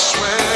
swear.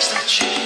чисточей.